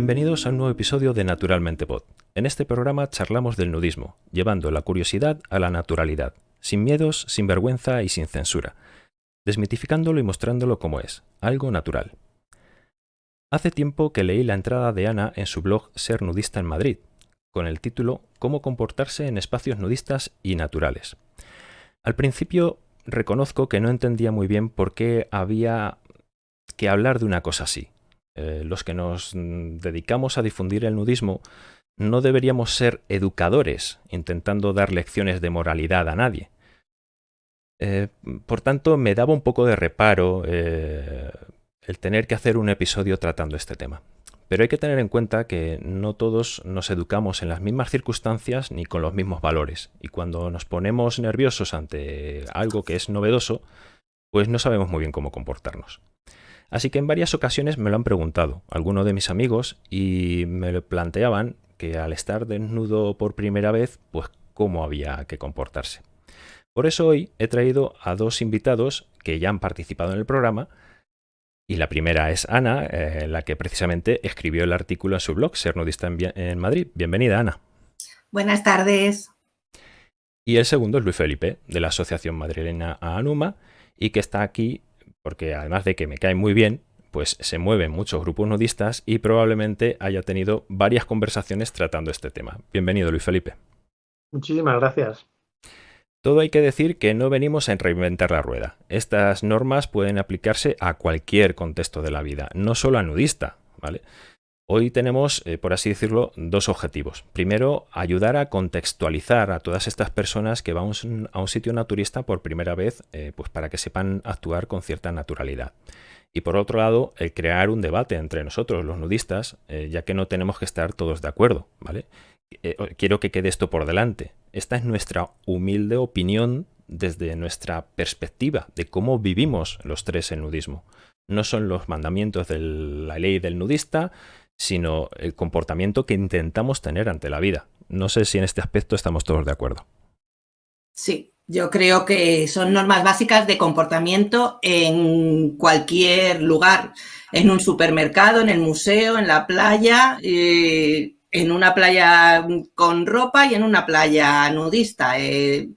Bienvenidos a un nuevo episodio de Naturalmente Pod. En este programa charlamos del nudismo, llevando la curiosidad a la naturalidad, sin miedos, sin vergüenza y sin censura, desmitificándolo y mostrándolo como es, algo natural. Hace tiempo que leí la entrada de Ana en su blog Ser Nudista en Madrid, con el título Cómo comportarse en espacios nudistas y naturales. Al principio reconozco que no entendía muy bien por qué había que hablar de una cosa así. Eh, los que nos dedicamos a difundir el nudismo no deberíamos ser educadores intentando dar lecciones de moralidad a nadie. Eh, por tanto, me daba un poco de reparo eh, el tener que hacer un episodio tratando este tema. Pero hay que tener en cuenta que no todos nos educamos en las mismas circunstancias ni con los mismos valores. Y cuando nos ponemos nerviosos ante algo que es novedoso, pues no sabemos muy bien cómo comportarnos. Así que en varias ocasiones me lo han preguntado algunos de mis amigos y me planteaban que al estar desnudo por primera vez, pues cómo había que comportarse. Por eso hoy he traído a dos invitados que ya han participado en el programa y la primera es Ana, eh, la que precisamente escribió el artículo en su blog, Ser Nudista en, Madrid. Bienvenida, Ana. Buenas tardes. Y el segundo es Luis Felipe, de la Asociación Madrileña Anuma, y que está aquí porque además de que me cae muy bien, pues se mueven muchos grupos nudistas y probablemente haya tenido varias conversaciones tratando este tema. Bienvenido, Luis Felipe. Muchísimas gracias. Todo hay que decir que no venimos a reinventar la rueda. Estas normas pueden aplicarse a cualquier contexto de la vida, no solo a nudista, ¿vale? Hoy tenemos, eh, por así decirlo, dos objetivos. Primero, ayudar a contextualizar a todas estas personas que van a un sitio naturista por primera vez, eh, pues para que sepan actuar con cierta naturalidad. Y por otro lado, el crear un debate entre nosotros, los nudistas, eh, ya que no tenemos que estar todos de acuerdo, ¿vale? quiero que quede esto por delante. Esta es nuestra humilde opinión desde nuestra perspectiva de cómo vivimos los tres el nudismo. No son los mandamientos de la ley del nudista, sino el comportamiento que intentamos tener ante la vida. No sé si en este aspecto estamos todos de acuerdo. Sí, yo creo que son normas básicas de comportamiento en cualquier lugar, en un supermercado, en el museo, en la playa. Eh, en una playa con ropa y en una playa nudista. Eh,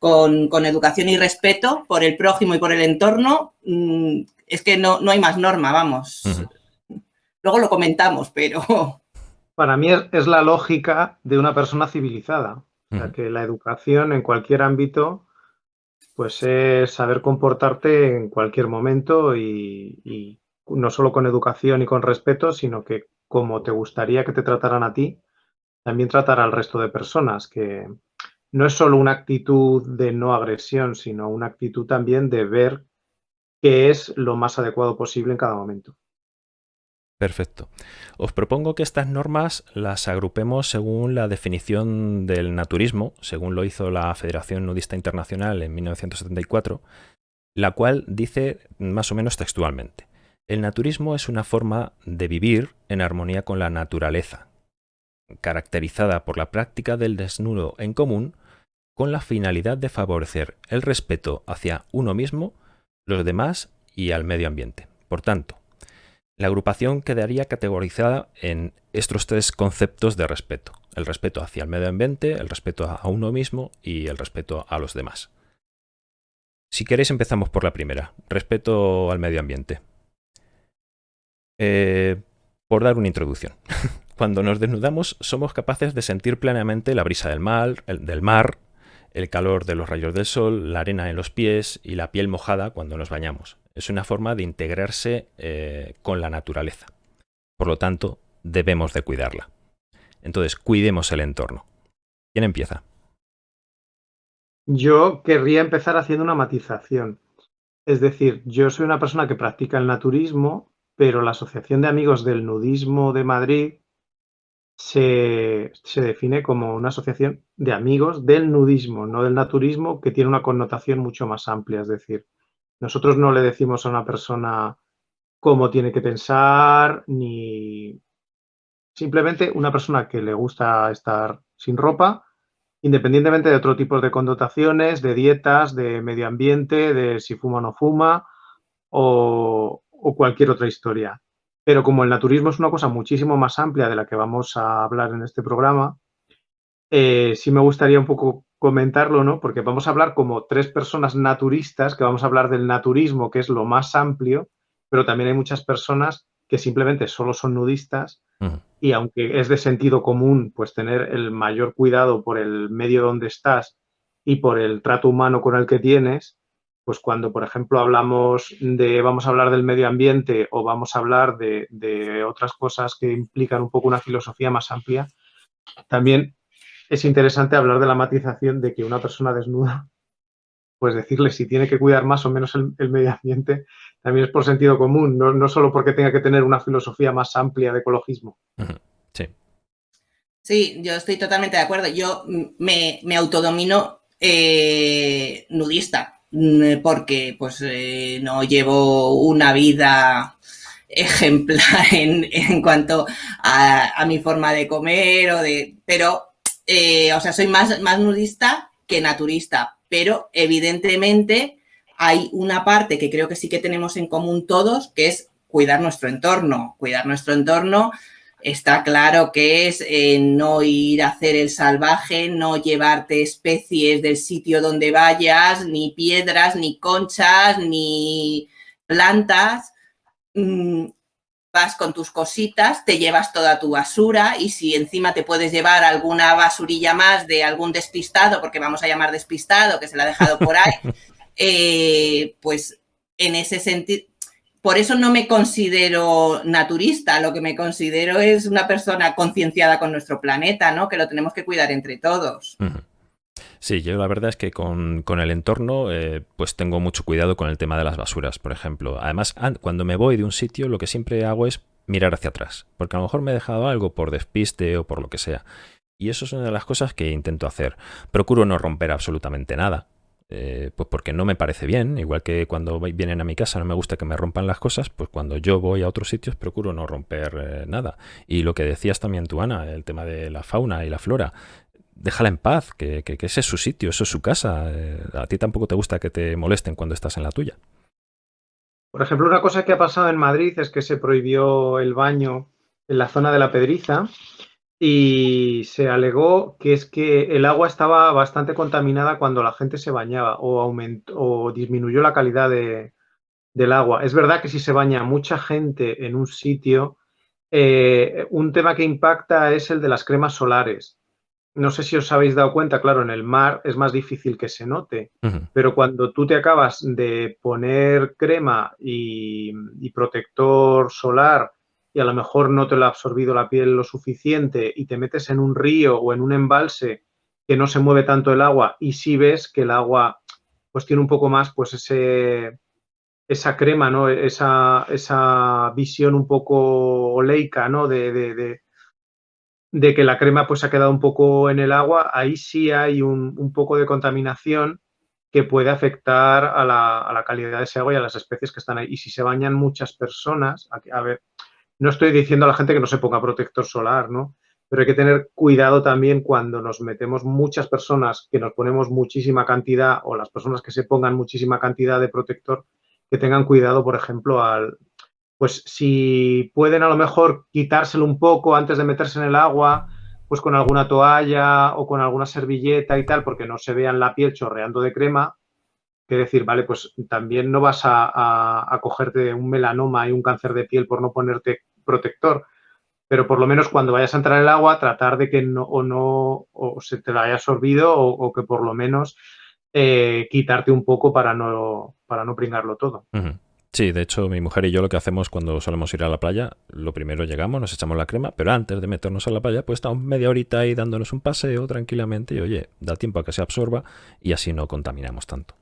con, educación y respeto por el prójimo y por el entorno, mm, es que no, no hay más norma, vamos. Luego lo comentamos, pero... Para mí es, la lógica de una persona civilizada. O sea, que la educación en cualquier ámbito, pues es saber comportarte en cualquier momento y, y no solo con educación y con respeto, sino que como te gustaría que te trataran a ti, también tratar al resto de personas, que no es solo una actitud de no agresión, sino una actitud también de ver qué es lo más adecuado posible en cada momento. Perfecto. Os propongo que estas normas las agrupemos según la definición del naturismo, según lo hizo la Federación Nudista Internacional en 1974, la cual dice más o menos textualmente. El naturismo es una forma de vivir en armonía con la naturaleza, caracterizada por la práctica del desnudo en común con la finalidad de favorecer el respeto hacia uno mismo, los demás y al medio ambiente. Por tanto, la agrupación quedaría categorizada en estos tres conceptos de respeto. El respeto hacia el medio ambiente, el respeto a uno mismo y el respeto a los demás. Si queréis empezamos por la primera, respeto al medio ambiente. Eh, por dar una introducción. Cuando nos desnudamos somos capaces de sentir plenamente la brisa del mar, el, del mar, el calor de los rayos del sol, la arena en los pies y la piel mojada cuando nos bañamos. Es una forma de integrarse eh, con la naturaleza. Por lo tanto, debemos de cuidarla. Entonces, cuidemos el entorno. ¿Quién empieza? Yo querría empezar haciendo una matización. Es decir, yo soy una persona que practica el naturismo pero la Asociación de Amigos del Nudismo de Madrid se, define como una asociación de amigos del nudismo, no del naturismo, que tiene una connotación mucho más amplia. Es decir, nosotros no le decimos a una persona cómo tiene que pensar, ni simplemente una persona que le gusta estar sin ropa, independientemente de otro tipo de connotaciones, de dietas, de medio ambiente, de si fuma o no fuma, o, cualquier otra historia. pero como el naturismo es una cosa muchísimo más amplia de la que vamos a hablar en este programa, eh, sí me gustaría un poco comentarlo, ¿no? Porque vamos a hablar como tres personas naturistas, que vamos a hablar del naturismo, que es lo más amplio, pero también hay muchas personas que simplemente solo son nudistas y aunque es de sentido común, pues tener el mayor cuidado por el medio donde estás y por el trato humano con el que tienes, pues cuando, por ejemplo, hablamos de, vamos a hablar del medio ambiente o vamos a hablar de, de otras cosas que implican un poco una filosofía más amplia, también es interesante hablar de la matización de que una persona desnuda, pues decirle si tiene que cuidar más o menos el, medio ambiente, también es por sentido común, no, no, solo porque tenga que tener una filosofía más amplia de ecologismo. Sí. Sí, yo estoy totalmente de acuerdo. Yo me, me autodomino eh, nudista, mm, porque pues eh, no llevo una vida ejemplar en, en cuanto a, a, mi forma de comer o de. Pero eh, o sea, soy más, más nudista que naturista, pero evidentemente hay una parte que creo que sí que tenemos en común todos, que es cuidar nuestro entorno. Cuidar nuestro entorno está claro que es eh, no ir a hacer el salvaje, no llevarte especies del sitio donde vayas, ni piedras, ni conchas, ni plantas. Mm, vas con tus cositas, te llevas toda tu basura y si encima te puedes llevar alguna basurilla más de algún despistado, porque vamos a llamar despistado, que se la ha dejado por ahí, eh, pues en ese sentido, por eso no me considero naturista, lo que me considero es una persona concienciada con nuestro planeta, ¿no? Que lo tenemos que cuidar entre todos. Sí, yo la verdad es que con, el entorno eh, pues tengo mucho cuidado con el tema de las basuras, por ejemplo. Además, cuando me voy de un sitio lo que siempre hago es mirar hacia atrás, porque a lo mejor me he dejado algo por despiste o por lo que sea. Y eso es una de las cosas que intento hacer. Procuro no romper absolutamente nada, eh, pues porque no me parece bien, igual que cuando vienen a mi casa no me gusta que me rompan las cosas, pues cuando yo voy a otros sitios procuro no romper eh, nada. Y lo que decías también tú, Ana, el tema de la fauna y la flora, déjala en paz, que, ese es su sitio, eso es su casa. Eh, a ti tampoco te gusta que te molesten cuando estás en la tuya. Por ejemplo, una cosa que ha pasado en Madrid es que se prohibió el baño en la zona de la Pedriza y se alegó que es que el agua estaba bastante contaminada cuando la gente se bañaba o, aumentó, o disminuyó la calidad del agua. Es verdad que si se baña mucha gente en un sitio, eh, un tema que impacta es el de las cremas solares no sé si os habéis dado cuenta, claro, en el mar es más difícil que se note, pero cuando tú te acabas de poner crema y, protector solar y a lo mejor no te lo ha absorbido la piel lo suficiente y te metes en un río o en un embalse que no se mueve tanto el agua y si ves que el agua pues tiene un poco más pues ese esa crema, ¿no? Esa, esa visión un poco oleica, ¿no? de, de que la crema pues ha quedado un poco en el agua, ahí sí hay un, poco de contaminación que puede afectar a la, calidad de ese agua y a las especies que están ahí. Y si se bañan muchas personas, a, ver, no estoy diciendo a la gente que no se ponga protector solar, ¿no? Pero hay que tener cuidado también cuando nos metemos muchas personas, que nos ponemos muchísima cantidad, o las personas que se pongan muchísima cantidad de protector, que tengan cuidado, por ejemplo, al, pues si pueden a lo mejor quitárselo un poco antes de meterse en el agua, pues con alguna toalla o con alguna servilleta y tal, porque no se vean la piel chorreando de crema, que decir, vale, pues también no vas a, cogerte un melanoma y un cáncer de piel por no ponerte protector, pero por lo menos cuando vayas a entrar en el agua, tratar de que no o no o se te la haya absorbido o, que por lo menos eh, quitarte un poco para no, para no pringarlo todo. Sí, de hecho mi mujer y yo lo que hacemos cuando solemos ir a la playa, lo primero llegamos, nos echamos la crema, pero antes de meternos a la playa, pues estamos media horita ahí dándonos un paseo tranquilamente y oye, da tiempo a que se absorba y así no contaminamos tanto.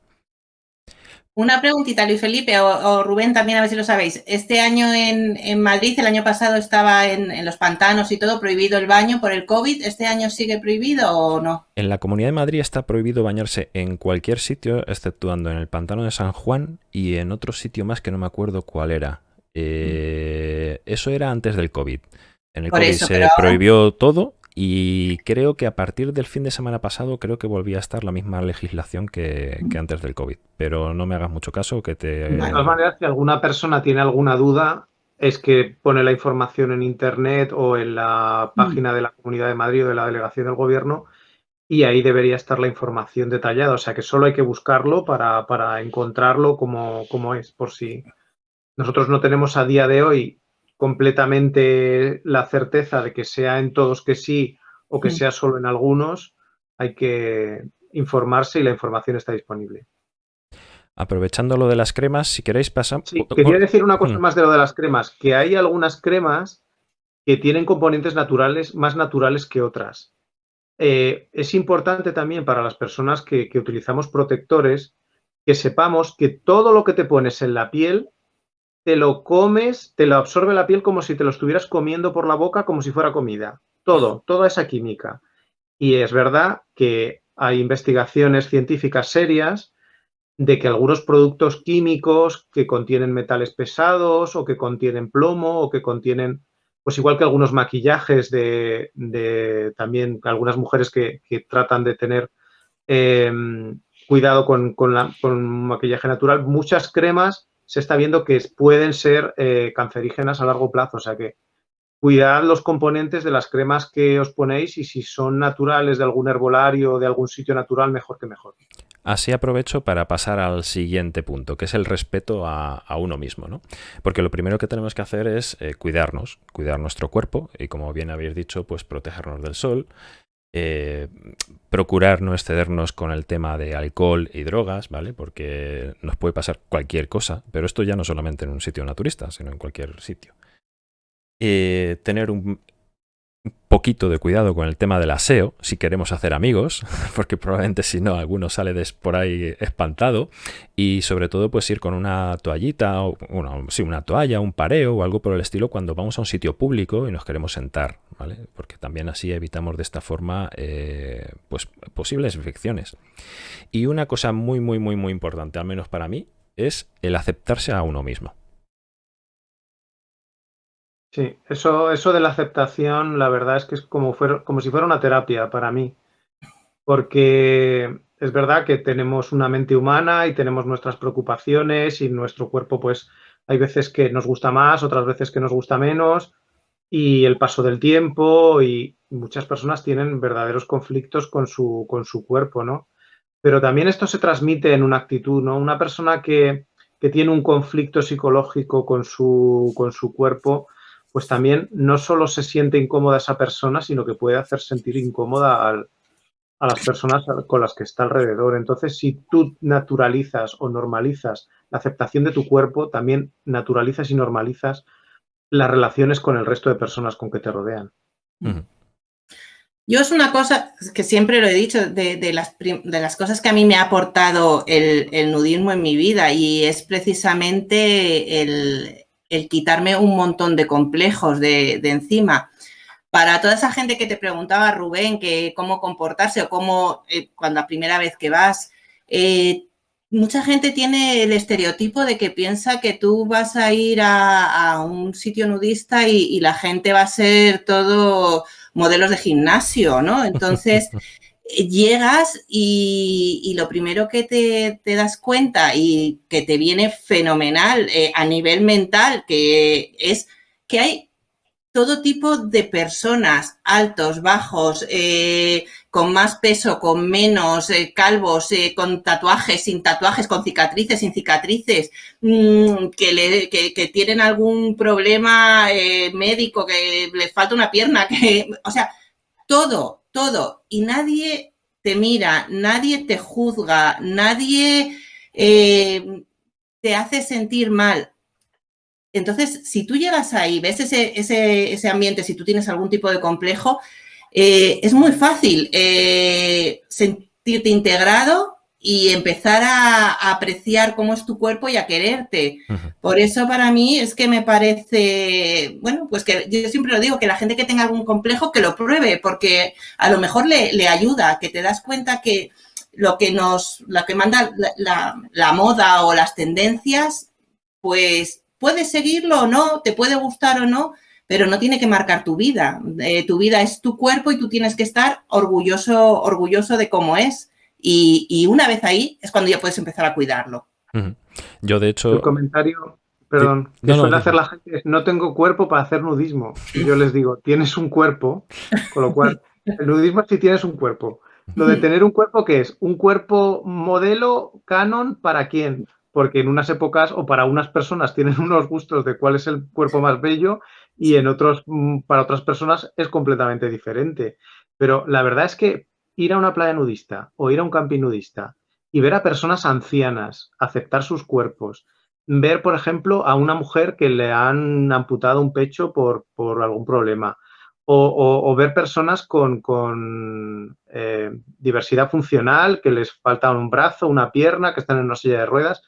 Una preguntita, Luis Felipe o, Rubén, también a ver si lo sabéis. Este año en, Madrid, el año pasado estaba en, los pantanos y todo prohibido el baño por el COVID. ¿Este año sigue prohibido o no? En la Comunidad de Madrid está prohibido bañarse en cualquier sitio, exceptuando en el pantano de San Juan y en otro sitio más que no me acuerdo cuál era. Eh, eso era antes del COVID. En el COVID se prohibió todo y creo que a partir del fin de semana pasado creo que volvía a estar la misma legislación que, antes del COVID. Pero no me hagas mucho caso que te... De todas maneras, si alguna persona tiene alguna duda, es que pone la información en Internet o en la mm. página de la Comunidad de Madrid o de la Delegación del Gobierno y ahí debería estar la información detallada. O sea que solo hay que buscarlo para, para encontrarlo como, como, es, por si nosotros no tenemos a día de hoy completamente la certeza de que sea en todos que sí o que mm. sea solo en algunos, hay que informarse y la información está disponible. Aprovechando lo de las cremas, si queréis pasar... Sí, quería decir una cosa mm. más de lo de las cremas, que hay algunas cremas que tienen componentes naturales más naturales que otras. Eh, es importante también para las personas que, que utilizamos protectores que sepamos que todo lo que te pones en la piel te lo comes, te lo absorbe la piel como si te lo estuvieras comiendo por la boca como si fuera comida. Todo, toda esa química. Y es verdad que hay investigaciones científicas serias de que algunos productos químicos que contienen metales pesados o que contienen plomo o que contienen, pues igual que algunos maquillajes de, también algunas mujeres que, tratan de tener em, cuidado con, con, con maquillaje natural, muchas cremas se está viendo que pueden ser eh, cancerígenas a largo plazo. O sea que cuidad los componentes de las cremas que os ponéis y si son naturales de algún herbolario o de algún sitio natural, mejor que mejor. Así aprovecho para pasar al siguiente punto, que es el respeto a, uno mismo, ¿no? Porque lo primero que tenemos que hacer es eh, cuidarnos, cuidar nuestro cuerpo y, como bien habéis dicho, pues protegernos del sol, eh, procurar no excedernos con el tema de alcohol y drogas, ¿vale? Porque nos puede pasar cualquier cosa, pero esto ya no solamente en un sitio naturista, sino en cualquier sitio. Eh, tener un, un poquito de cuidado con el tema del aseo, si queremos hacer amigos, porque probablemente si no, alguno sale por ahí espantado, y sobre todo pues ir con una toallita, o sí, una toalla, un pareo o algo por el estilo cuando vamos a un sitio público y nos queremos sentar, ¿vale? Porque también así evitamos de esta forma eh, pues posibles infecciones. Y una cosa muy, muy, muy, muy importante, al menos para mí, es el aceptarse a uno mismo. Sí, eso, eso de la aceptación, la verdad es que es como, como si fuera una terapia para mí, porque es verdad que tenemos una mente humana y tenemos nuestras preocupaciones y nuestro cuerpo, pues hay veces que nos gusta más, otras veces que nos gusta menos, y el paso del tiempo y muchas personas tienen verdaderos conflictos con su, con su cuerpo, ¿no? Pero también esto se transmite en una actitud, ¿no? Una persona que, que tiene un conflicto psicológico con su, con su cuerpo, pues también no solo se siente incómoda esa persona, sino que puede hacer sentir incómoda a las personas con las que está alrededor. Entonces, si tú naturalizas o normalizas la aceptación de tu cuerpo, también naturalizas y normalizas las relaciones con el resto de personas con que te rodean. Yo es una cosa que siempre lo he dicho, de, las, de las, cosas que a mí me ha aportado el, el, nudismo en mi vida y es precisamente el, el quitarme un montón de complejos de, encima. Para toda esa gente que te preguntaba, Rubén, que cómo comportarse o cómo, eh, cuando la primera vez que vas, eh, mucha gente tiene el estereotipo de que piensa que tú vas a ir a, un sitio nudista y, y, la gente va a ser todo modelos de gimnasio, ¿no? Entonces, llegas y, lo primero que te, das cuenta y que te viene fenomenal eh, a nivel mental, que es que hay todo tipo de personas, altos, bajos, eh, con más peso, con menos, eh, calvos, con tatuajes, sin tatuajes, con cicatrices, sin cicatrices, mm, que, que, tienen algún problema médico, que les falta una pierna, que, o sea, todo, todo, y nadie te mira, nadie te juzga, nadie eh, te hace sentir mal. Entonces, si tú llegas ahí, ves ese, ese, ambiente, si tú tienes algún tipo de complejo, eh, es muy fácil eh, sentirte integrado y empezar a, apreciar cómo es tu cuerpo y a quererte. Por eso para mí es que me parece, bueno, pues que yo siempre lo digo, que la gente que tenga algún complejo que lo pruebe, porque a lo mejor le, ayuda, que te das cuenta que lo que nos, lo que manda la, moda o las tendencias, pues puedes seguirlo o no, te puede gustar o no, pero no tiene que marcar tu vida. Eh, tu vida es tu cuerpo y tú tienes que estar orgulloso, orgulloso de cómo es. Y, una vez ahí es cuando ya puedes empezar a cuidarlo. Yo, de hecho... El comentario, perdón, que suele hacer la gente es no tengo cuerpo para hacer nudismo. Y yo les digo, tienes un cuerpo, con lo cual el nudismo es si tienes un cuerpo. Lo de tener un cuerpo, ¿qué es? Un cuerpo modelo canon para quién? Porque en unas épocas o para unas personas tienen unos gustos de cuál es el cuerpo más bello y en otros, mm, para otras personas es completamente diferente. Pero la verdad es que ir a una playa nudista o ir a un camping nudista y ver a personas ancianas aceptar sus cuerpos, ver, por ejemplo, a una mujer que le han amputado un pecho por, algún problema, o, ver personas con, eh, diversidad funcional, que les falta un brazo, una pierna, que están en una silla de ruedas,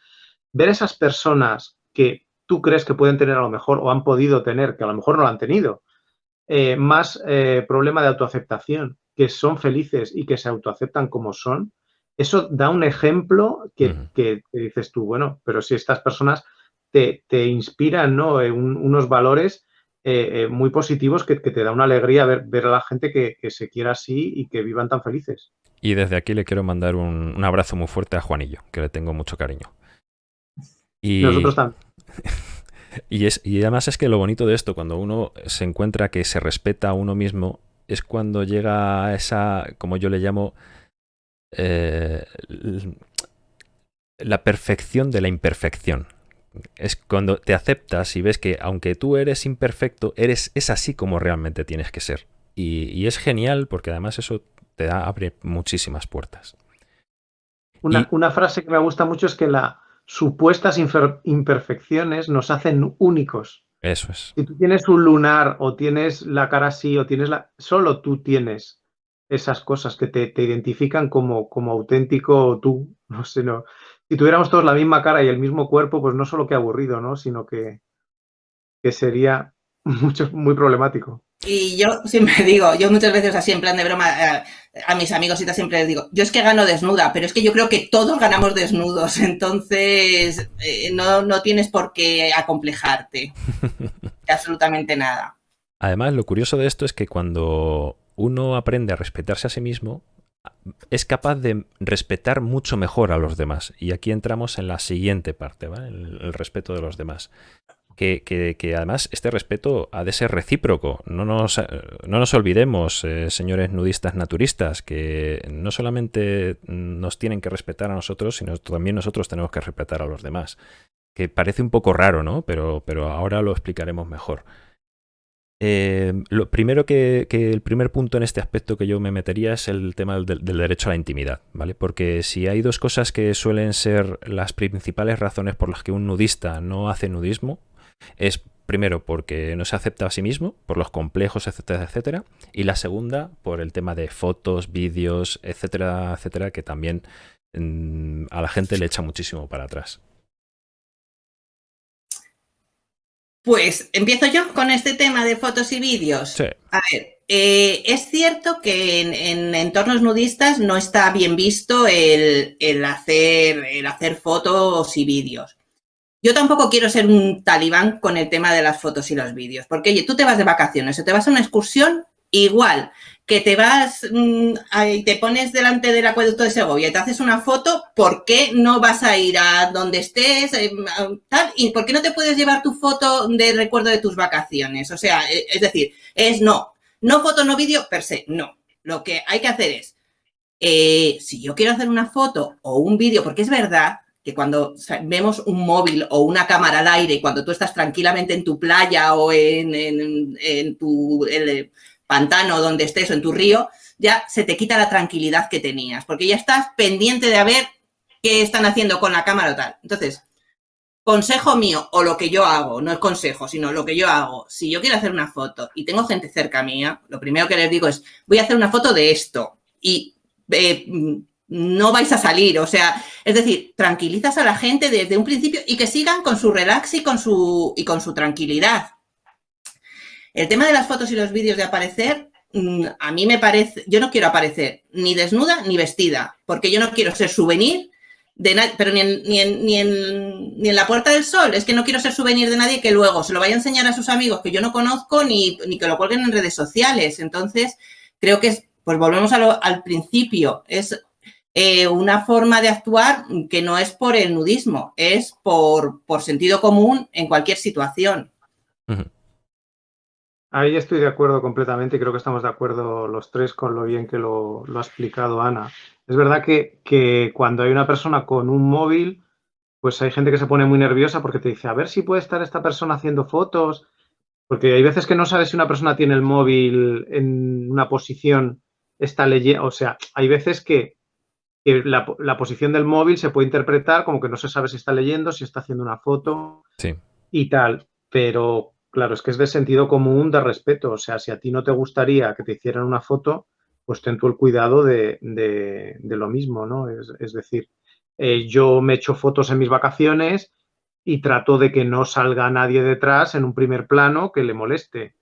ver esas personas que tú crees que pueden tener a lo mejor o han podido tener, que a lo mejor no lo han tenido, eh, más eh, problema de autoaceptación, que son felices y que se autoaceptan como son, eso da un ejemplo que, dices tú, bueno, pero si estas personas te, inspiran ¿no? unos valores eh, eh, muy positivos que, te da una alegría ver, ver a la gente que, se quiera así y que vivan tan felices. Y desde aquí le quiero mandar un, abrazo muy fuerte a Juanillo, que le tengo mucho cariño. Y... Nosotros también. Y, es, y además es que lo bonito de esto, cuando uno se encuentra que se respeta a uno mismo, es cuando llega a esa, como yo le llamo, eh, la perfección de la imperfección. Es cuando te aceptas y ves que aunque tú eres imperfecto, eres, es así como realmente tienes que ser. Y, es genial porque además eso te da, abre muchísimas puertas. Una, una, frase que me gusta mucho es que las supuestas imperfecciones nos hacen únicos. Eso es. Si tú tienes un lunar o tienes la cara así o tienes la... Solo tú tienes esas cosas que te, identifican como, como auténtico tú. No sé, no. Si tuviéramos todos la misma cara y el mismo cuerpo, pues no solo que aburrido, ¿no? Sino que, que sería mucho, muy problemático. Y yo siempre digo, yo muchas veces así en plan de broma eh, a, mis amigos y siempre les digo, yo es que gano desnuda, pero es que yo creo que todos ganamos desnudos, entonces eh, no, no tienes por qué acomplejarte. absolutamente nada. Además, lo curioso de esto es que cuando uno aprende a respetarse a sí mismo, es capaz de respetar mucho mejor a los demás. Y aquí entramos en la siguiente parte, el, respeto de los demás. Que, además este respeto ha de ser recíproco. No nos, no nos olvidemos, eh, señores nudistas naturistas, que no solamente nos tienen que respetar a nosotros, sino también nosotros tenemos que respetar a los demás. Que parece un poco raro, ¿no? Pero, pero ahora lo explicaremos mejor. Eh, lo primero que, el primer punto en este aspecto que yo me metería es el tema del, derecho a la intimidad, ¿vale? Porque si hay dos cosas que suelen ser las principales razones por las que un nudista no hace nudismo, es primero porque no se acepta a sí mismo, por los complejos, etcétera, etcétera, y la segunda por el tema de fotos, vídeos, etcétera, etcétera, que también mm, a la gente le echa muchísimo para atrás. Pues empiezo yo con este tema de fotos y vídeos. A ver, eh, es cierto que en, entornos nudistas no está bien visto el, hacer, el hacer fotos y vídeos. Yo tampoco quiero ser un talibán con el tema de las fotos y los vídeos, porque oye, tú te vas de vacaciones o te vas a una excursión, igual que te vas mm, y te pones delante del acueducto de Segovia y te haces una foto, ¿por qué no vas a ir a donde estés? Eh, tal? ¿Y por qué no te puedes llevar tu foto de recuerdo de tus vacaciones? O sea, eh, es decir, es no, no foto, no vídeo, per se, no. Lo que hay que hacer es, eh, si yo quiero hacer una foto o un vídeo, porque es verdad que cuando vemos un móvil o una cámara al aire, cuando tú estás tranquilamente en tu playa o en, en, tu pantano donde estés o en tu río, ya se te quita la tranquilidad que tenías, porque ya estás pendiente de ver qué están haciendo con la cámara o tal. Entonces, consejo mío o lo que yo hago, no es consejo, sino lo que yo hago, si yo quiero hacer una foto y tengo gente cerca mía, lo primero que les digo es, voy a hacer una foto de esto y eh, no vais a salir, o sea, es decir, tranquilizas a la gente desde un principio y que sigan con su relax y con su, y con su tranquilidad. El tema de las fotos y los vídeos de aparecer, mm, a mí me parece, yo no quiero aparecer ni desnuda ni vestida, porque yo no quiero ser souvenir de nadie, pero ni en, ni, en, ni, en, ni en, la Puerta del Sol, es que no quiero ser souvenir de nadie que luego se lo vaya a enseñar a sus amigos que yo no conozco ni, ni que lo cuelguen en redes sociales. Entonces, creo que es, pues volvemos al principio, es eh, una forma de actuar que no es por el nudismo, es por, sentido común en cualquier situación. Ahí estoy de acuerdo completamente y creo que estamos de acuerdo los tres con lo bien que lo, ha explicado Ana. Es verdad que, que, cuando hay una persona con un móvil, pues hay gente que se pone muy nerviosa porque te dice, a ver si puede estar esta persona haciendo fotos, porque hay veces que no sabes si una persona tiene el móvil en una posición, está leyendo, o sea, hay veces que que la, posición del móvil se puede interpretar como que no se sabe si está leyendo, si está haciendo una foto y tal. Pero claro, es que es de sentido común, de respeto. O sea, si a ti no te gustaría que te hicieran una foto, pues ten tú el cuidado de, lo mismo, ¿no? Es, decir, eh, yo me echo fotos en mis vacaciones y trato de que no salga nadie detrás en un primer plano que le moleste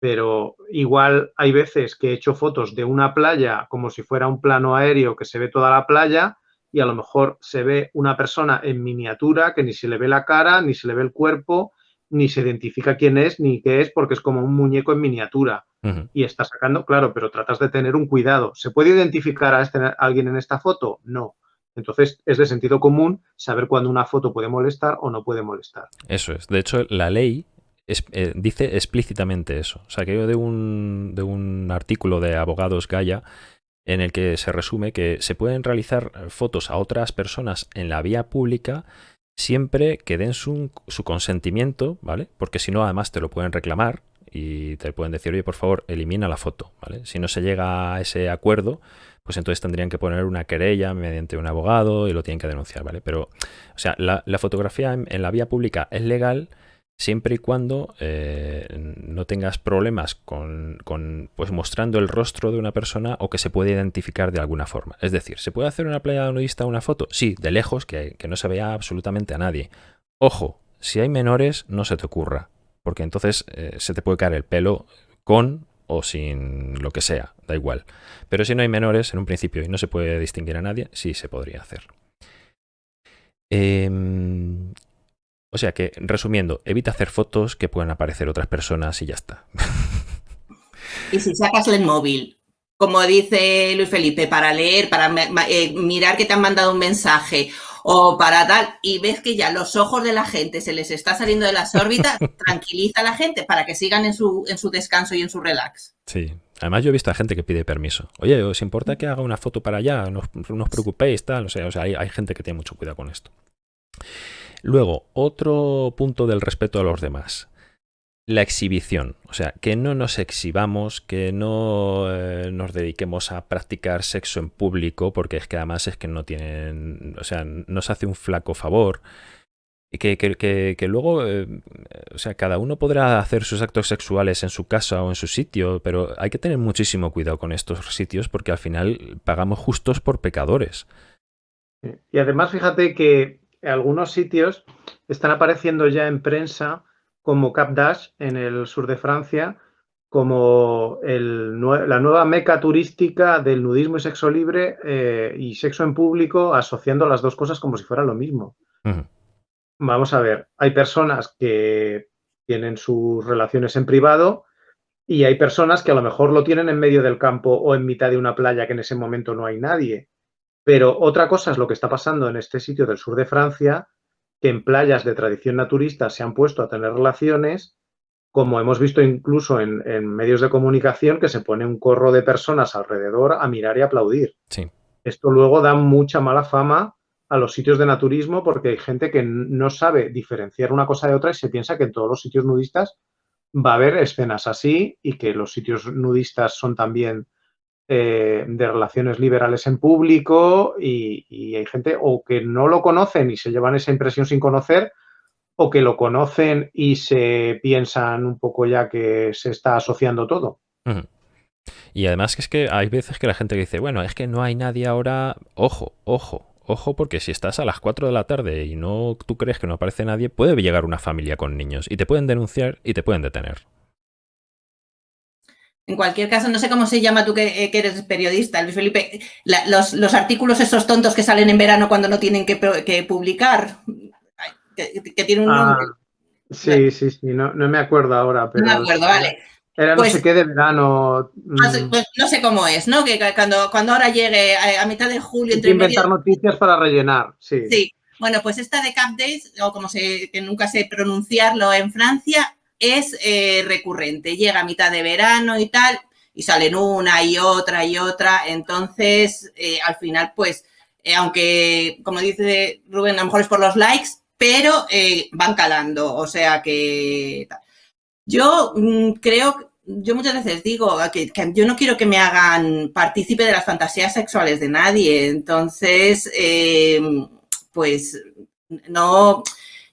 pero igual hay veces que he hecho fotos de una playa como si fuera un plano aéreo que se ve toda la playa y a lo mejor se ve una persona en miniatura que ni se le ve la cara, ni se le ve el cuerpo, ni se identifica quién es, ni qué es, porque es como un muñeco en miniatura. Y está sacando, claro, pero tratas de tener un cuidado. ¿Se puede identificar a, este, a alguien en esta foto? No. Entonces, es de sentido común saber cuándo una foto puede molestar o no puede molestar. Eso es. De hecho, la ley eh, dice explícitamente eso. O sea, que yo de un, de un artículo de Abogados Gaia en el que se resume que se pueden realizar fotos a otras personas en la vía pública siempre que den su, su consentimiento, ¿vale? Porque si no, además te lo pueden reclamar y te pueden decir, oye, por favor, elimina la foto, ¿vale? Si no se llega a ese acuerdo, pues entonces tendrían que poner una querella mediante un abogado y lo tienen que denunciar, ¿vale? Pero, o sea, la, fotografía en, la vía pública es legal siempre y cuando eh, no tengas problemas con, pues mostrando el rostro de una persona o que se puede identificar de alguna forma. Es decir, ¿se puede hacer una playa nudista una foto? Sí, de lejos, que, no se vea absolutamente a nadie. Ojo, si hay menores, no se te ocurra, porque entonces eh, se te puede caer el pelo con o sin lo que sea, da igual. Pero si no hay menores en un principio y no se puede distinguir a nadie, sí se podría hacer. Eh, o sea que, resumiendo, evita hacer fotos que puedan aparecer otras personas y ya está. Y si sacas el móvil, como dice Luis Felipe, para leer, para eh, mirar que te han mandado un mensaje o para tal, y ves que ya los ojos de la gente se les está saliendo de las órbitas, tranquiliza a la gente para que sigan en su, en su descanso y en su relax. Sí. Además, yo he visto a gente que pide permiso. Oye, ¿os importa que haga una foto para allá? No, os preocupéis, tal. O sea, o sea hay, hay gente que tiene mucho cuidado con esto. Luego, otro punto del respeto a los demás. La exhibición, o sea, que no nos exhibamos, que no eh, nos dediquemos a practicar sexo en público, porque es que además es que no tienen, o sea, nos hace un flaco favor. Que, que, que, luego, eh, o sea, cada uno podrá hacer sus actos sexuales en su casa o en su sitio, pero hay que tener muchísimo cuidado con estos sitios porque al final pagamos justos por pecadores. Y además, fíjate que algunos sitios están apareciendo ya en prensa como Cap d'Ache en el sur de Francia, como la nueva meca turística del nudismo y sexo libre eh, y sexo en público, asociando las dos cosas como si fuera lo mismo. Vamos a ver, hay personas que tienen sus relaciones en privado y hay personas que a lo mejor lo tienen en medio del campo o en mitad de una playa que en ese momento no hay nadie. Pero otra cosa es lo que está pasando en este sitio del sur de Francia, que en playas de tradición naturista se han puesto a tener relaciones, como hemos visto incluso en, medios de comunicación, que se pone un corro de personas alrededor a mirar y aplaudir. Esto luego da mucha mala fama a los sitios de naturismo porque hay gente que no sabe diferenciar una cosa de otra y se piensa que en todos los sitios nudistas va a haber escenas así y que los sitios nudistas son también eh, de relaciones liberales en público y, hay gente o que no lo conocen y se llevan esa impresión sin conocer o que lo conocen y se piensan un poco ya que se está asociando todo. Y además que es que hay veces que la gente dice, bueno, es que no hay nadie ahora, ojo, ojo, ojo, porque si estás a las 4 de la tarde y no tú crees que no aparece nadie, puede llegar una familia con niños y te pueden denunciar y te pueden detener. En cualquier caso, no sé cómo se llama tú que, eh, eres periodista, Luis Felipe, los, artículos esos tontos que salen en verano cuando no tienen que, publicar, que, tienen un ah, nombre. Sí, sí, sí, no, me acuerdo ahora. Pero no me acuerdo, vale. Era no pues sé qué de verano. Mm. Pues no sé cómo es, ¿no? Que cuando, cuando ahora llegue a, mitad de julio... Entre inventar noticias para rellenar, sí. Sí. Bueno, pues esta de Cap Days, o como se, que nunca sé pronunciarlo en Francia, es eh, recurrente. Llega a mitad de verano y tal, y salen una y otra y otra. Entonces, eh, al final, pues, eh, aunque, como dice Rubén, a lo mejor es por los likes, pero van calando. O sea que... Yo mm, creo, yo muchas veces digo que, yo no quiero que me hagan partícipe de las fantasías sexuales de nadie. Entonces, pues no,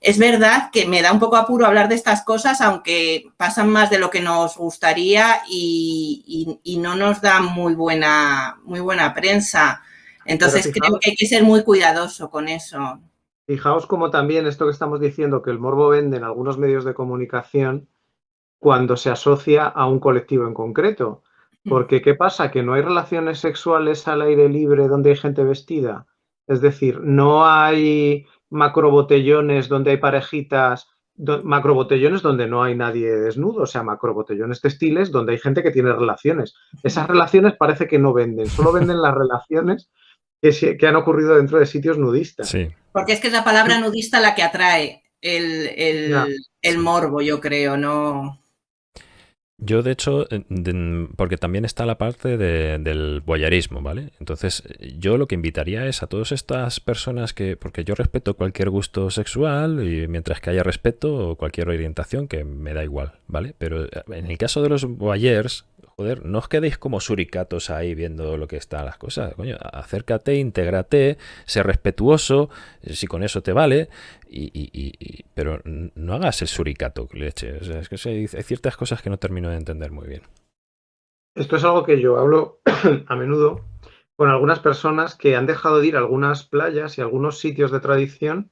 es verdad que me da un poco apuro hablar de estas cosas, aunque pasan más de lo que nos gustaría y, no nos da muy buena, muy buena prensa. Entonces creo que hay que ser muy cuidadoso con eso. Fijaos como también esto que estamos diciendo, que el morbo vende en algunos medios de comunicación cuando se asocia a un colectivo en concreto. Mm. Porque ¿qué pasa? Que no hay relaciones sexuales al aire libre donde hay gente vestida. Es decir, no hay macrobotellones donde hay parejitas, macrobotellones donde no hay nadie desnudo, o sea, macrobotellones textiles donde hay gente que tiene relaciones. Esas relaciones parece que no venden, solo venden las relaciones que, que han ocurrido dentro de sitios nudistas. Sí. Porque es que es la palabra nudista la que atrae el, el morbo, yo creo, ¿no? Yo, de hecho, porque también está la parte del boyarismo, ¿vale? Entonces, yo lo que invitaría es a todas estas personas que, porque yo respeto cualquier gusto sexual y mientras que haya respeto o cualquier orientación, que me da igual, ¿vale? Pero eh, en el caso de los boyers, joder, no os quedéis como suricatos ahí viendo lo que están las cosas. Coño, acércate, intégrate, sé respetuoso, si con eso te vale, y, pero no hagas el suricato, leche. es que hay, ciertas cosas que no termino de entender muy bien. Esto es algo que yo hablo a menudo con algunas personas que han dejado de ir a algunas playas y algunos sitios de tradición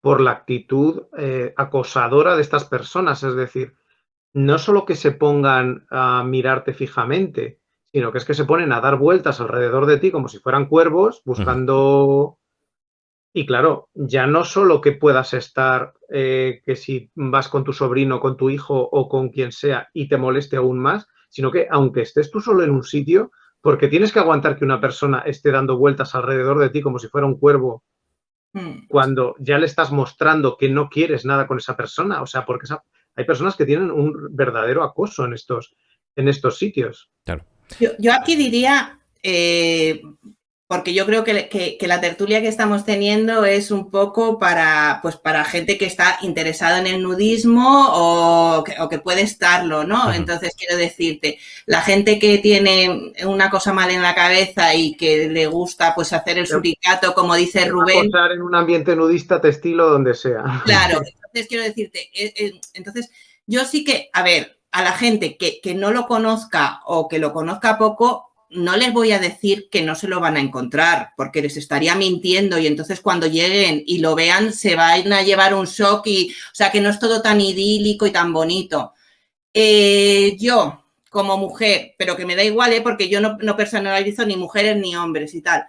por la actitud eh, acosadora de estas personas. Es decir, no solo que se pongan a mirarte fijamente, sino que es que se ponen a dar vueltas alrededor de ti como si fueran cuervos, buscando... Y claro, ya no solo que puedas estar, eh, que si vas con tu sobrino, con tu hijo o con quien sea y te moleste aún más, sino que aunque estés tú solo en un sitio, porque tienes que aguantar que una persona esté dando vueltas alrededor de ti como si fuera un cuervo, hmm. cuando ya le estás mostrando que no quieres nada con esa persona, o sea, porque esa, hay personas que tienen un verdadero acoso en estos, en estos sitios. Yo, aquí diría, eh, porque yo creo que, la tertulia que estamos teniendo es un poco para, pues para gente que está interesada en el nudismo o que, puede estarlo, ¿no? Entonces, quiero decirte, la gente que tiene una cosa mal en la cabeza y que le gusta pues hacer el suricato, como dice Rubén. en un ambiente nudista, textil o donde sea. Claro, entonces quiero decirte, eh, eh, entonces yo sí que, a ver, a la gente que, no lo conozca o que lo conozca poco, no les voy a decir que no se lo van a encontrar, porque les estaría mintiendo y entonces cuando lleguen y lo vean se van a llevar un shock y, o sea, que no es todo tan idílico y tan bonito. Eh, yo, como mujer, pero que me da igual, ¿eh? porque yo no, no, personalizo ni mujeres ni hombres y tal.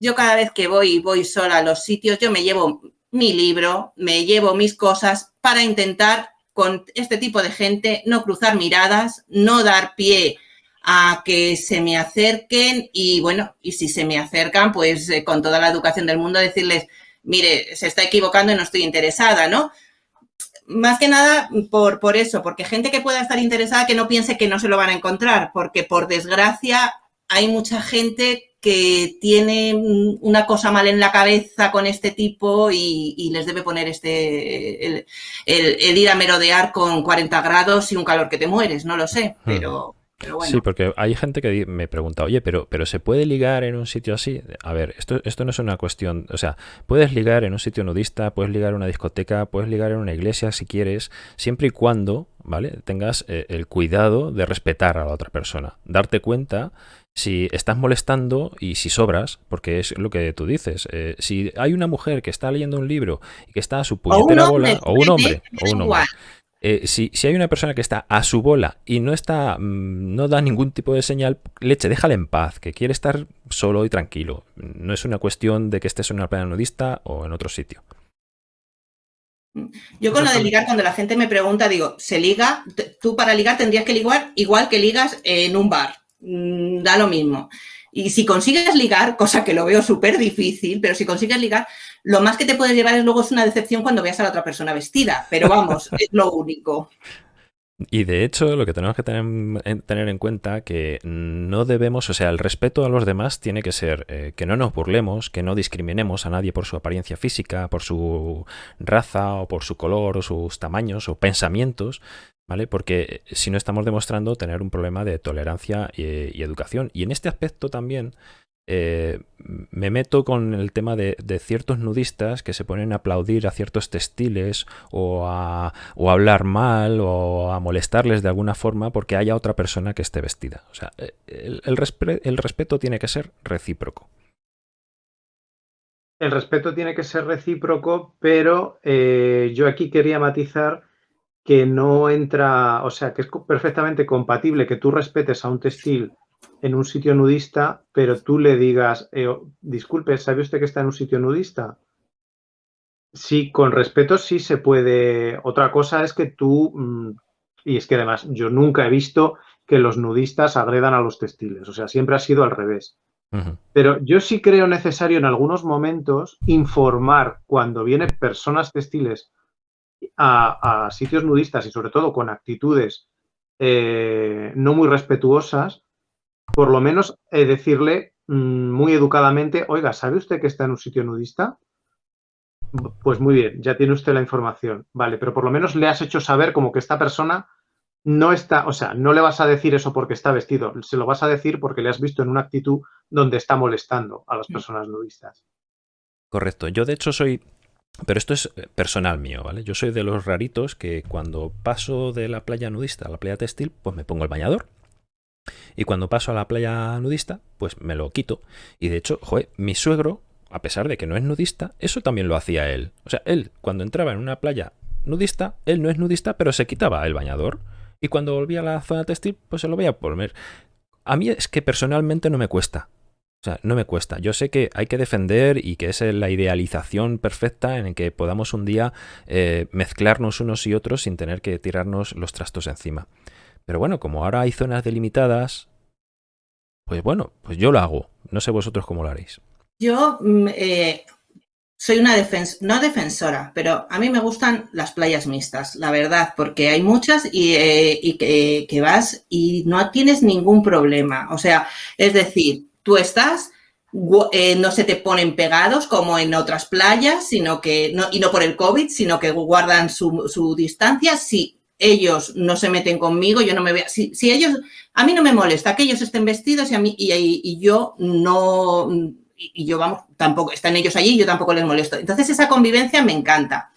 Yo cada vez que voy y voy sola a los sitios, yo me llevo mi libro, me llevo mis cosas para intentar con este tipo de gente no cruzar miradas, no dar pie a que se me acerquen y bueno, y si se me acercan, pues eh, con toda la educación del mundo decirles, mire, se está equivocando y no estoy interesada, ¿no? Más que nada por, por eso, porque gente que pueda estar interesada que no piense que no se lo van a encontrar, porque por desgracia hay mucha gente que tiene una cosa mal en la cabeza con este tipo y, les debe poner este el, ir a merodear con 40 grados y un calor que te mueres, no lo sé, hmm. pero, bueno. Sí, porque hay gente que me pregunta, oye, pero, pero ¿se puede ligar en un sitio así? A ver, esto, esto no es una cuestión, o sea, puedes ligar en un sitio nudista, puedes ligar en una discoteca, puedes ligar en una iglesia si quieres, siempre y cuando, ¿vale? Tengas eh, el cuidado de respetar a la otra persona, darte cuenta si estás molestando y si sobras, porque es lo que tú dices. Eh, si hay una mujer que está leyendo un libro y que está a su puñetera bola, o un hombre, o un hombre. Eh, si, hay una persona que está a su bola y no está, mm, no da ningún tipo de señal, leche, déjale en paz, que quiere estar solo y tranquilo. No es una cuestión de que estés en una playa nudista o en otro sitio. Yo con lo de ligar, cuando la gente me pregunta, digo, ¿se liga? Tú para ligar tendrías que ligar igual que ligas en un bar. Mm, da lo mismo. Y si consigues ligar, cosa que lo veo súper difícil, pero si consigues ligar, lo más que te puede llevar es luego es una decepción cuando veas a la otra persona vestida. Pero vamos, es lo único. Y de hecho, lo que tenemos que tener, en cuenta que no debemos, o sea, el respeto a los demás tiene que ser eh, que no nos burlemos, que no discriminemos a nadie por su apariencia física, por su raza o por su color o sus tamaños o pensamientos, ¿vale? Porque si no estamos demostrando tener un problema de tolerancia y educación. Y en este aspecto también eh, me meto con el tema de, ciertos nudistas que se ponen a aplaudir a ciertos textiles o a, hablar mal o a molestarles de alguna forma porque haya otra persona que esté vestida. O sea, eh, el, respeto tiene que ser recíproco. El respeto tiene que ser recíproco, pero eh, yo aquí quería matizar que no entra, o sea, que es perfectamente compatible que tú respetes a un textil en un sitio nudista, pero tú le digas, eh, disculpe, ¿sabe usted que está en un sitio nudista? Sí, con respeto sí se puede. Otra cosa es que tú, mm, y es que además yo nunca he visto que los nudistas agredan a los textiles, o sea, siempre ha sido al revés. Pero yo sí creo necesario en algunos momentos informar cuando vienen personas textiles a, sitios nudistas y sobre todo con actitudes eh, no muy respetuosas, por lo menos eh, decirle mm, muy educadamente, oiga, ¿sabe usted que está en un sitio nudista? Pues muy bien, ya tiene usted la información. Vale, pero por lo menos le has hecho saber como que esta persona no está, o sea, no le vas a decir eso porque está vestido, se lo vas a decir porque le has visto en una actitud donde está molestando a las mm. personas nudistas. Correcto. Yo de hecho soy, pero esto es eh, personal mío, ¿vale? Yo soy de los raritos que cuando paso de la playa nudista a la playa textil, pues me pongo el bañador y cuando paso a la playa nudista, pues me lo quito. Y de hecho, joder, mi suegro, a pesar de que no es nudista, eso también lo hacía él. O sea, él, cuando entraba en una playa nudista, él no es nudista, pero se quitaba el bañador. Y cuando volvía a la zona textil, pues se lo voy a poner. A mí es que personalmente no me cuesta. O sea, no me cuesta. Yo sé que hay que defender y que es la idealización perfecta en que podamos un día eh, mezclarnos unos y otros sin tener que tirarnos los trastos encima. Pero bueno, como ahora hay zonas delimitadas, pues bueno, pues yo lo hago. No sé vosotros cómo lo haréis. Yo mm, eh, soy una defensora, no defensora, pero a mí me gustan las playas mixtas, la verdad, porque hay muchas y, eh, que, vas y no tienes ningún problema. O sea, es decir, tú estás, eh, no se te ponen pegados como en otras playas, sino que, no, y no por el COVID, sino que guardan su, su distancia. Sí, ellos no se meten conmigo, yo no me veo, si, ellos, a mí no me molesta que ellos estén vestidos y a mí, y, yo no, y, yo vamos, tampoco, están ellos allí yo tampoco les molesto. Entonces esa convivencia me encanta.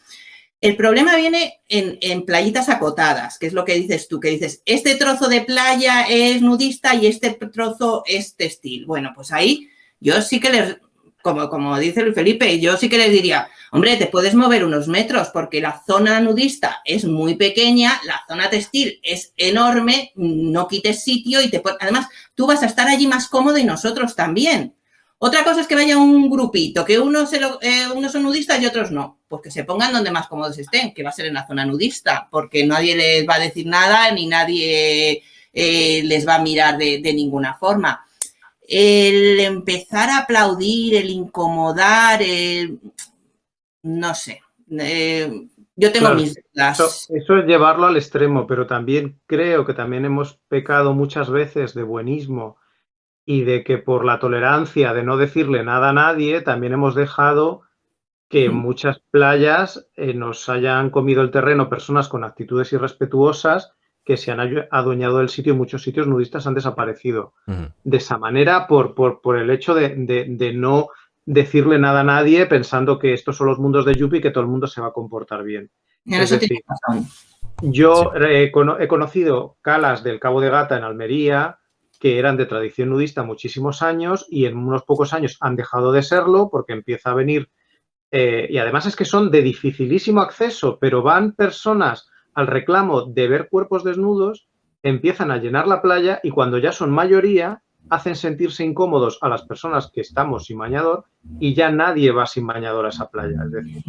El problema viene en, en, playitas acotadas, que es lo que dices tú, que dices, este trozo de playa es nudista y este trozo es textil. Bueno, pues ahí yo sí que les, como, como dice Luis Felipe, yo sí que les diría, hombre, te puedes mover unos metros porque la zona nudista es muy pequeña, la zona textil es enorme, no quites sitio y te además tú vas a estar allí más cómodo y nosotros también. Otra cosa es que vaya un grupito, que unos, se eh, unos son nudistas y otros no. Pues que se pongan donde más cómodos estén, que va a ser en la zona nudista, porque nadie les va a decir nada ni nadie eh, les va a mirar de ninguna forma el empezar a aplaudir, el incomodar, no sé. Eh, yo tengo mis dudas. Eso, es llevarlo al extremo, pero también creo que también hemos pecado muchas veces de buenismo y de que por la tolerancia de no decirle nada a nadie, también hemos dejado que en muchas playas eh, nos hayan comido el terreno personas con actitudes irrespetuosas que se han adueñado del sitio y muchos sitios nudistas han desaparecido. De esa manera, por, por, el hecho de, no decirle nada a nadie pensando que estos son los mundos de Yuppie y que todo el mundo se va a comportar bien. yo he, conocido calas del Cabo de Gata en Almería que eran de tradición nudista muchísimos años y en unos pocos años han dejado de serlo porque empieza a venir, eh, y además es que son de dificilísimo acceso, pero van personas al reclamo de ver cuerpos desnudos, empiezan a llenar la playa y cuando ya son mayoría, hacen sentirse incómodos a las personas que estamos sin bañador y ya nadie va sin bañador a esa playa. Es decir,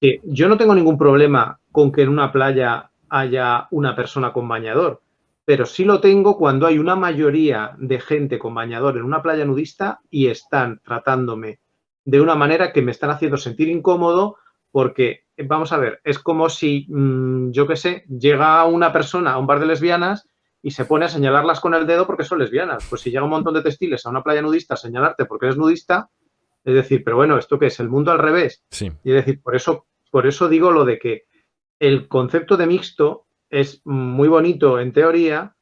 que yo no tengo ningún problema con que en una playa haya una persona con bañador, pero sí lo tengo cuando hay una mayoría de gente con bañador en una playa nudista y están tratándome de una manera que me están haciendo sentir incómodo porque, vamos a ver, es como si, mm, yo qué sé, llega una persona a un bar de lesbianas y se pone a señalarlas con el dedo porque son lesbianas. Pues si llega un montón de textiles a una playa nudista a señalarte porque eres nudista, es decir, pero bueno, ¿esto qué es? ¿El mundo al revés? Sí. Y es decir, por eso, por eso digo lo de que el concepto de mixto es muy bonito en teoría,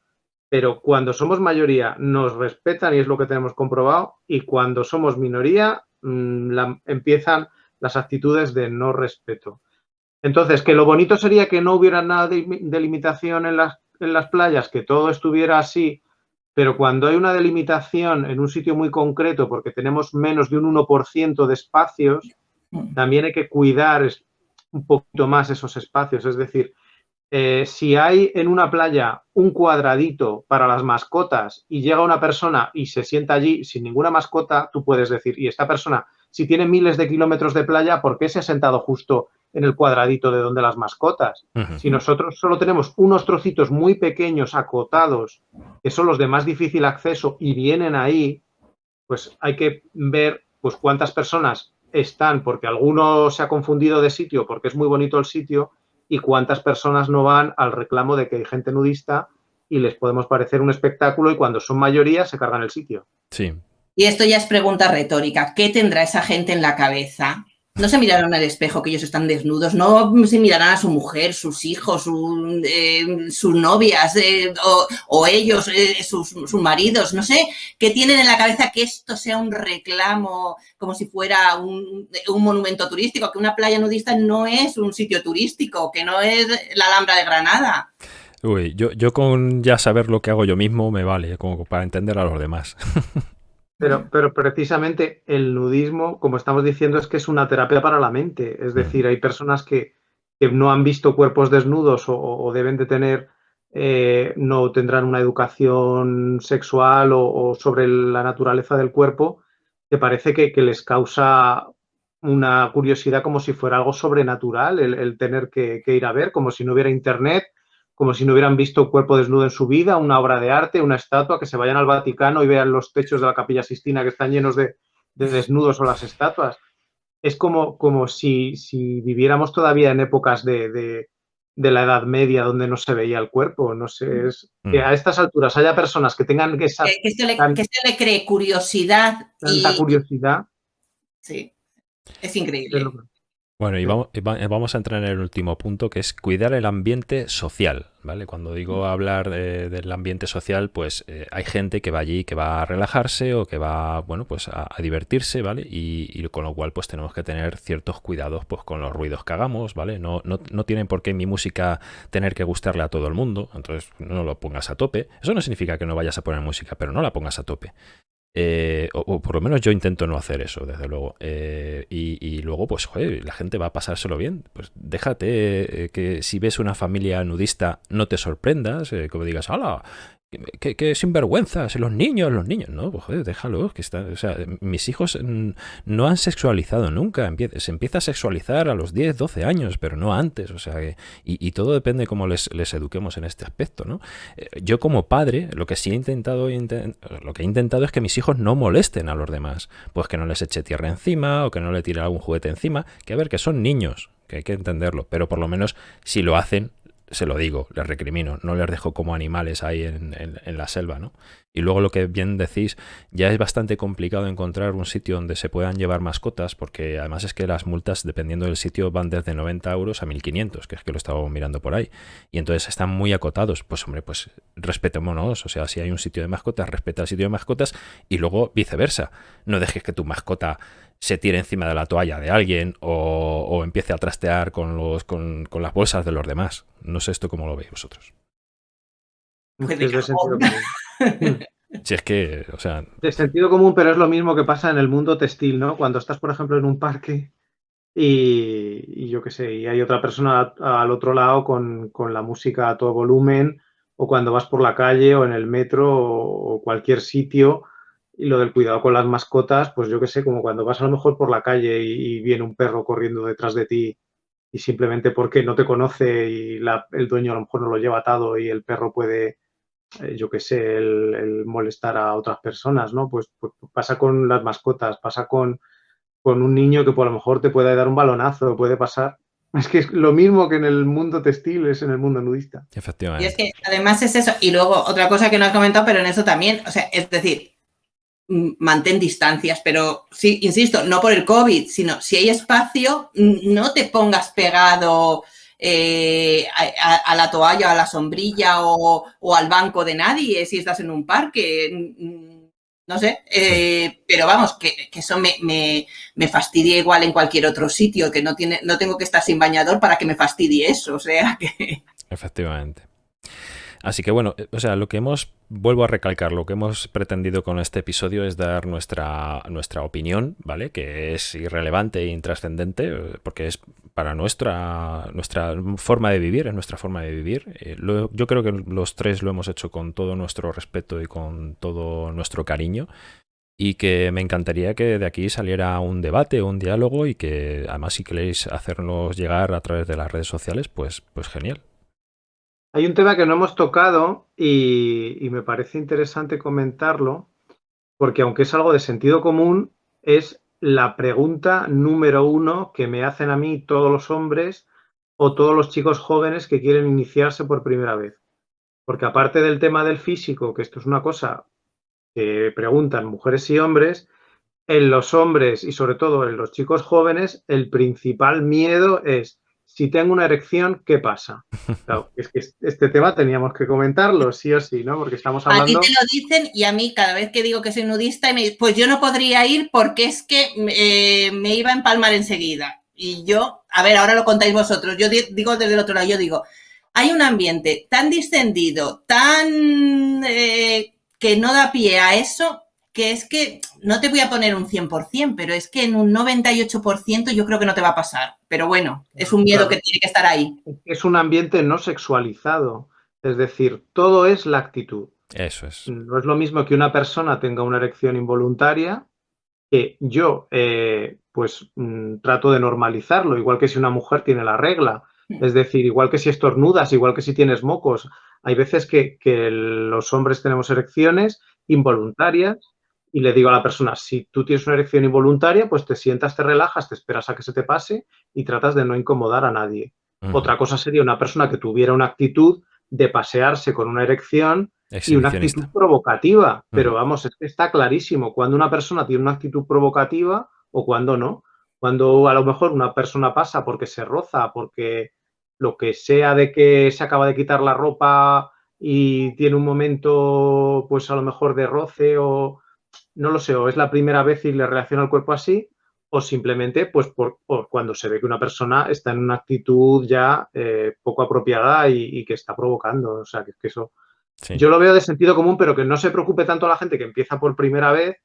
pero cuando somos mayoría nos respetan y es lo que tenemos comprobado, y cuando somos minoría mm, empiezan las actitudes de no respeto. Entonces, que lo bonito sería que no hubiera nada de, de limitación en las en las playas que todo estuviera así, pero cuando hay una delimitación en un sitio muy concreto porque tenemos menos de un 1% de espacios, mm. también hay que cuidar un poquito más esos espacios. Es decir, eh, si hay en una playa un cuadradito para las mascotas y llega una persona y se sienta allí sin ninguna mascota, tú puedes decir, y esta persona, si tiene miles de kilómetros de playa, ¿por qué se ha sentado justo en el cuadradito de donde las mascotas. Si nosotros solo tenemos unos trocitos muy pequeños, acotados, que son los de más difícil acceso y vienen ahí, pues hay que ver pues cuántas personas están, porque alguno se ha confundido de sitio, porque es muy bonito el sitio, y cuántas personas no van al reclamo de que hay gente nudista y les podemos parecer un espectáculo y cuando son mayoría se cargan el sitio. Sí. Y esto ya es pregunta retórica. ¿Qué tendrá esa gente en la cabeza no se mirarán al espejo que ellos están desnudos, no se mirarán a su mujer, sus hijos, eh, sus novias eh, o, ellos, eh, sus, maridos, no sé, que tienen en la cabeza que esto sea un reclamo como si fuera un, monumento turístico, que una playa nudista no es un sitio turístico, que no es la Alhambra de Granada. Uy, yo, yo con ya saber lo que hago yo mismo me vale, como para entender a los demás. Pero, pero precisamente el nudismo, como estamos diciendo, es que es una terapia para la mente. Es decir, hay personas que, no han visto cuerpos desnudos o, deben de tener, eh, no tendrán una educación sexual o, sobre la naturaleza del cuerpo, que parece que, les causa una curiosidad como si fuera algo sobrenatural el, tener que, ir a ver, como si no hubiera internet como si no hubieran visto un cuerpo desnudo en su vida, una obra de arte, una estatua, que se vayan al Vaticano y vean los techos de la capilla Sistina que están llenos de, desnudos o las estatuas. Es como, como si, si, viviéramos todavía en épocas de, la Edad Media donde no se veía el cuerpo. No sé, es mm. que a estas alturas haya personas que tengan esa... Que, se, le, que se le cree curiosidad. Tanta curiosidad. Sí, es increíble. Bueno, y vamos, vamos, a entrar en el último punto, que es cuidar el ambiente social, ¿vale? Cuando digo hablar del ambiente social, pues eh, hay gente que va allí, que va a relajarse o que va, bueno, pues a, divertirse, ¿vale? Y, con lo cual, pues tenemos que tener ciertos cuidados, pues con los ruidos que hagamos, ¿vale? No, no, no tienen por qué mi música tener que gustarle a todo el mundo, entonces no lo pongas a tope. Eso no significa que no vayas a poner música, pero no la pongas a tope. Eh, o, por lo menos yo intento no hacer eso, desde luego. Eh, y, luego, pues, la gente va a pasárselo bien. Pues déjate eh, que si ves una familia nudista no te sorprendas, como digas, hola, que, sinvergüenzas, los niños, los niños. No, pues joder, déjalos, que están, o sea, mis hijos no han sexualizado nunca, se empieza a sexualizar a los 10, 12 años, pero no antes, o sea, y, todo depende de cómo les, eduquemos en este aspecto, ¿no? Eh, yo como padre, lo que sí he intentado, lo que he intentado es que mis hijos no molesten a los demás, pues que no les eche tierra encima o que no le tire algún juguete encima, que a ver, que son niños, que hay que entenderlo, pero por lo menos si lo hacen, se lo digo, les recrimino, no les dejo como animales ahí en, la selva, ¿no? Y luego lo que bien decís, ya es bastante complicado encontrar un sitio donde se puedan llevar mascotas, porque además es que las multas, dependiendo del sitio, van desde 90 euros a 1500, que es que lo estaba mirando por ahí. Y entonces están muy acotados. Pues hombre, pues respetémonos. O sea, si hay un sitio de mascotas, respeta el sitio de mascotas y luego viceversa. No dejes que tu mascota se tire encima de la toalla de alguien o, empiece a trastear con, los, con, las bolsas de los demás. No sé esto cómo lo veis vosotros. Si es que, o sea... De sentido común, pero es lo mismo que pasa en el mundo textil, ¿no? Cuando estás, por ejemplo, en un parque y, yo qué sé, y hay otra persona al otro lado con, la música a todo volumen, o cuando vas por la calle o en el metro o cualquier sitio y lo del cuidado con las mascotas, pues yo qué sé, como cuando vas a lo mejor por la calle y, viene un perro corriendo detrás de ti y simplemente porque no te conoce y el dueño a lo mejor no lo lleva atado y el perro puede, eh, yo qué sé, el, molestar a otras personas, ¿no? Pues, pues, pasa con las mascotas, pasa con, con un niño que por lo mejor te puede dar un balonazo, puede pasar. Es que es lo mismo que en el mundo textil, es en el mundo nudista. Efectivamente. Y es que además es eso. Y luego otra cosa que no has comentado, pero en eso también, o sea, es decir, mantén distancias, pero sí, insisto, no por el COVID, sino si hay espacio, no te pongas pegado eh, a, la toalla, a la sombrilla o, al banco de nadie si estás en un parque. No sé, eh, pero vamos, que, eso me, me, fastidia igual en cualquier otro sitio, que no, tiene, no tengo que estar sin bañador para que me fastidie eso, o sea que... Efectivamente. Así que bueno, o sea, lo que hemos, vuelvo a recalcar, lo que hemos pretendido con este episodio es dar nuestra, nuestra opinión, ¿vale? Que es irrelevante e intrascendente, porque es para nuestra, nuestra forma de vivir, es nuestra forma de vivir. Eh, yo creo que los tres lo hemos hecho con todo nuestro respeto y con todo nuestro cariño y que me encantaría que de aquí saliera un debate, un diálogo y que además si queréis hacernos llegar a través de las redes sociales, pues, pues genial. Hay un tema que no hemos tocado y, me parece interesante comentarlo, porque aunque es algo de sentido común, es la pregunta número uno que me hacen a mí todos los hombres o todos los chicos jóvenes que quieren iniciarse por primera vez. Porque aparte del tema del físico, que esto es una cosa que preguntan mujeres y hombres, en los hombres y sobre todo en los chicos jóvenes, el principal miedo es si tengo una erección, ¿qué pasa? Claro, es que este tema teníamos que comentarlo, sí o sí, ¿no? Porque estamos hablando... A ti te lo dicen y a mí cada vez que digo que soy nudista, me pues yo no podría ir porque es que eh, me iba a empalmar enseguida. Y yo, a ver, ahora lo contáis vosotros, yo digo desde el otro lado, yo digo, hay un ambiente tan distendido, tan... Eh, que no da pie a eso, que es que no te voy a poner un 100%, pero es que en un 98% yo creo que no te va a pasar. Pero bueno, es un miedo que tiene que estar ahí. Es un ambiente no sexualizado. Es decir, todo es la actitud. Eso es. No es lo mismo que una persona tenga una erección involuntaria que yo, eh, pues, mm, trato de normalizarlo, igual que si una mujer tiene la regla. Mm. Es decir, igual que si estornudas, igual que si tienes mocos. Hay veces que los hombres tenemos erecciones involuntarias y le digo a la persona, si tú tienes una erección involuntaria, pues te sientas, te relajas, te esperas a que se te pase y tratas de no incomodar a nadie. Otra cosa sería una persona que tuviera una actitud de pasearse con una erección y una actitud provocativa. Pero vamos, está clarísimo cuando una persona tiene una actitud provocativa o cuando no. Cuando a lo mejor una persona pasa porque se roza, porque lo que sea de que se acaba de quitar la ropa y tiene un momento, pues a lo mejor de roce o, no lo sé, o es la primera vez y le reacciona el cuerpo así, o simplemente pues por, cuando se ve que una persona está en una actitud ya eh, poco apropiada y, que está provocando. O sea, que, que eso yo lo veo de sentido común, pero que no se preocupe tanto a la gente que empieza por primera vez,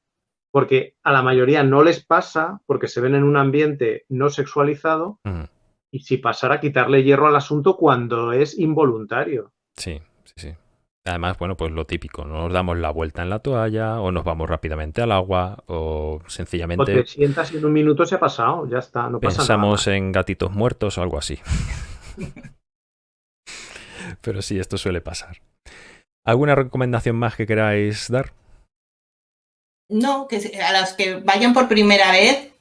porque a la mayoría no les pasa, porque se ven en un ambiente no sexualizado, y si pasara, quitarle hierro al asunto cuando es involuntario. Sí, sí, sí. Además, bueno, pues lo típico, nos damos la vuelta en la toalla o nos vamos rápidamente al agua o sencillamente... O te sientas y en un minuto se ha pasado, ya está, no pasa Pensamos en gatitos muertos o algo así. Pero sí, esto suele pasar. ¿Alguna recomendación más que queráis dar? No, que a los que vayan por primera vez,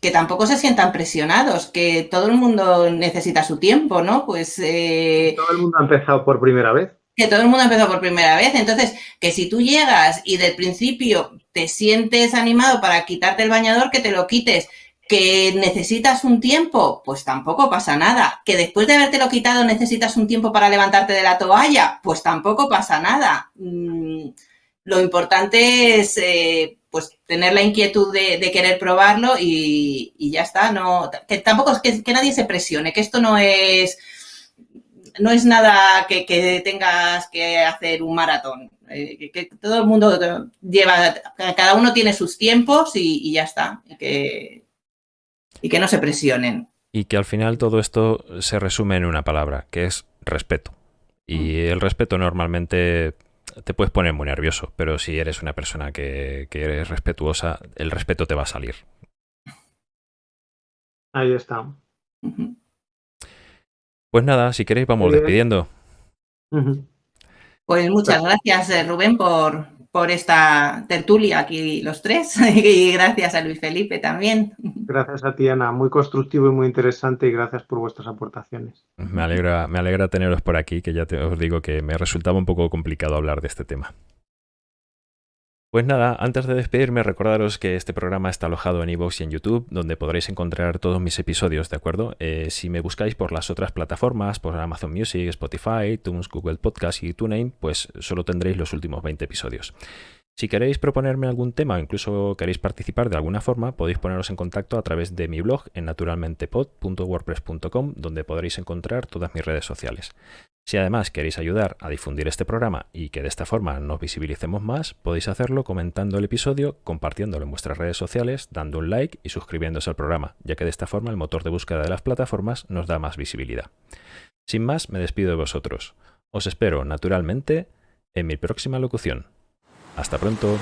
que tampoco se sientan presionados, que todo el mundo necesita su tiempo, ¿no? Pues... Eh... Todo el mundo ha empezado por primera vez que todo el mundo empezó por primera vez. Entonces, que si tú llegas y del principio te sientes animado para quitarte el bañador, que te lo quites. Que necesitas un tiempo, pues tampoco pasa nada. Que después de habértelo quitado necesitas un tiempo para levantarte de la toalla, pues tampoco pasa nada. Mm, lo importante es eh, pues tener la inquietud de, querer probarlo y, ya está. No, que tampoco es que nadie se presione, que esto no es no es nada que, tengas que hacer un maratón. Eh, que, todo el mundo lleva, cada uno tiene sus tiempos y, ya está. Y que, y que no se presionen. Y que al final todo esto se resume en una palabra, que es respeto. Y mm. el respeto normalmente te puedes poner muy nervioso, pero si eres una persona que, que eres respetuosa, el respeto te va a salir. Ahí está. Pues nada, si queréis vamos despidiendo. Pues muchas gracias, eh, Rubén, por, por esta tertulia aquí los tres y gracias a Luis Felipe también. Gracias a ti, Ana. Muy constructivo y muy interesante y gracias por vuestras aportaciones. Me alegra, me alegra teneros por aquí, que ya te, os digo que me resultaba un poco complicado hablar de este tema. Pues nada, antes de despedirme, recordaros que este programa está alojado en iVoox y en YouTube, donde podréis encontrar todos mis episodios, ¿de acuerdo? Eh, si me buscáis por las otras plataformas, por Amazon Music, Spotify, iTunes, Google Podcast y TuneIn, pues solo tendréis los últimos 20 episodios. Si queréis proponerme algún tema o incluso queréis participar de alguna forma, podéis poneros en contacto a través de mi blog en naturalmentepod.wordpress.com, donde podréis encontrar todas mis redes sociales. Si además queréis ayudar a difundir este programa y que de esta forma nos visibilicemos más, podéis hacerlo comentando el episodio, compartiéndolo en vuestras redes sociales, dando un like y suscribiéndose al programa, ya que de esta forma el motor de búsqueda de las plataformas nos da más visibilidad. Sin más, me despido de vosotros. Os espero, naturalmente, en mi próxima locución. Hasta pronto.